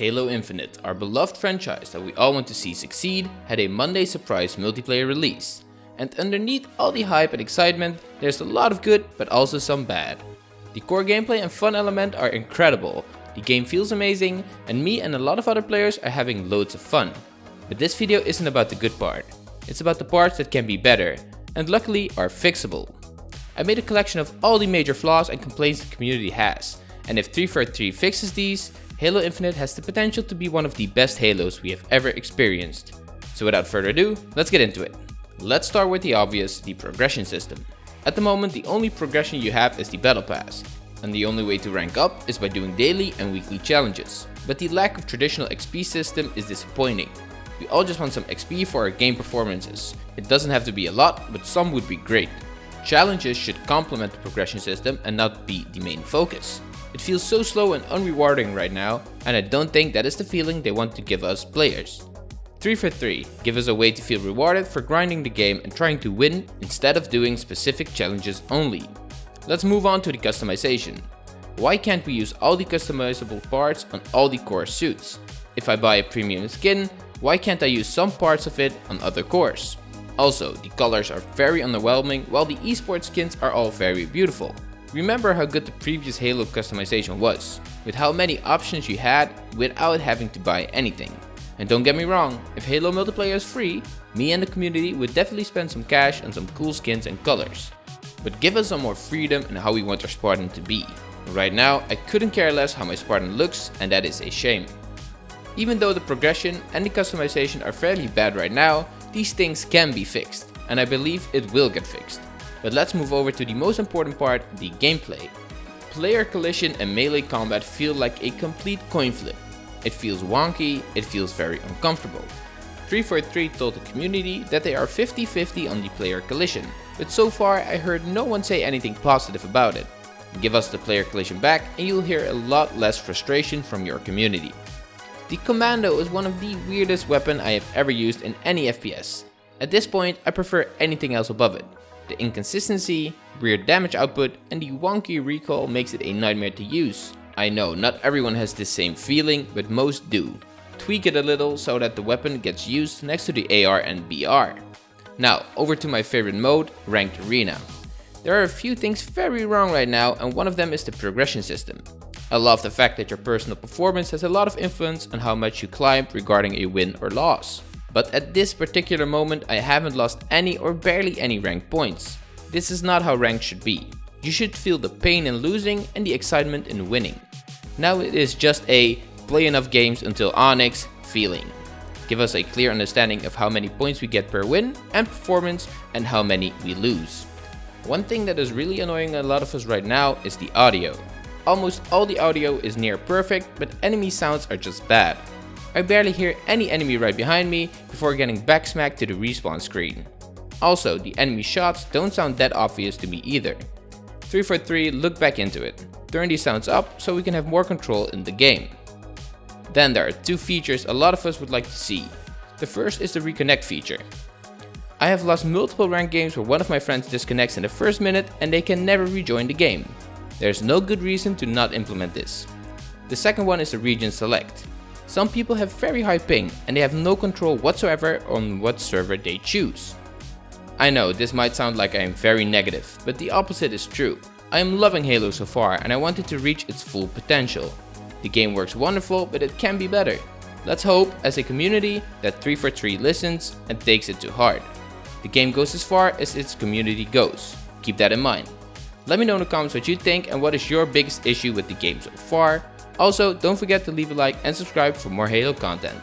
Halo Infinite, our beloved franchise that we all want to see succeed, had a Monday surprise multiplayer release. And underneath all the hype and excitement, there's a lot of good but also some bad. The core gameplay and fun element are incredible, the game feels amazing, and me and a lot of other players are having loads of fun. But this video isn't about the good part, it's about the parts that can be better, and luckily are fixable. I made a collection of all the major flaws and complaints the community has, and if 343 fixes these, Halo Infinite has the potential to be one of the best Halos we have ever experienced. So without further ado, let's get into it. Let's start with the obvious, the progression system. At the moment, the only progression you have is the Battle Pass, and the only way to rank up is by doing daily and weekly challenges. But the lack of traditional XP system is disappointing. We all just want some XP for our game performances. It doesn't have to be a lot, but some would be great. Challenges should complement the progression system and not be the main focus. It feels so slow and unrewarding right now, and I don't think that is the feeling they want to give us players. 343 give us a way to feel rewarded for grinding the game and trying to win instead of doing specific challenges only. Let's move on to the customization. Why can't we use all the customizable parts on all the core suits? If I buy a premium skin, why can't I use some parts of it on other cores? Also, the colors are very underwhelming while the esports skins are all very beautiful. Remember how good the previous Halo customization was, with how many options you had without having to buy anything. And don't get me wrong, if Halo multiplayer is free, me and the community would definitely spend some cash on some cool skins and colors. But give us some more freedom in how we want our Spartan to be. Right now, I couldn't care less how my Spartan looks and that is a shame. Even though the progression and the customization are fairly bad right now, these things can be fixed, and I believe it will get fixed. But let's move over to the most important part, the gameplay. Player collision and melee combat feel like a complete coin flip. It feels wonky, it feels very uncomfortable. 343 told the community that they are 50-50 on the player collision, but so far I heard no one say anything positive about it. Give us the player collision back and you'll hear a lot less frustration from your community. The Commando is one of the weirdest weapon I have ever used in any FPS. At this point I prefer anything else above it. The inconsistency, weird damage output and the wonky recoil makes it a nightmare to use. I know not everyone has this same feeling, but most do. Tweak it a little so that the weapon gets used next to the AR and BR. Now over to my favorite mode, Ranked Arena. There are a few things very wrong right now and one of them is the progression system. I love the fact that your personal performance has a lot of influence on how much you climb regarding a win or loss. But at this particular moment I haven't lost any or barely any rank points. This is not how rank should be. You should feel the pain in losing and the excitement in winning. Now it is just a play enough games until Onyx feeling. Give us a clear understanding of how many points we get per win and performance and how many we lose. One thing that is really annoying a lot of us right now is the audio. Almost all the audio is near perfect, but enemy sounds are just bad. I barely hear any enemy right behind me before getting backsmacked to the respawn screen. Also, the enemy shots don't sound that obvious to me either. 343 look back into it. Turn these sounds up so we can have more control in the game. Then there are two features a lot of us would like to see. The first is the reconnect feature. I have lost multiple ranked games where one of my friends disconnects in the first minute and they can never rejoin the game. There's no good reason to not implement this. The second one is the region select. Some people have very high ping and they have no control whatsoever on what server they choose. I know this might sound like I am very negative, but the opposite is true. I am loving Halo so far and I want it to reach its full potential. The game works wonderful, but it can be better. Let's hope, as a community, that 343 listens and takes it to heart. The game goes as far as its community goes. Keep that in mind. Let me know in the comments what you think and what is your biggest issue with the game so far. Also, don't forget to leave a like and subscribe for more Halo content.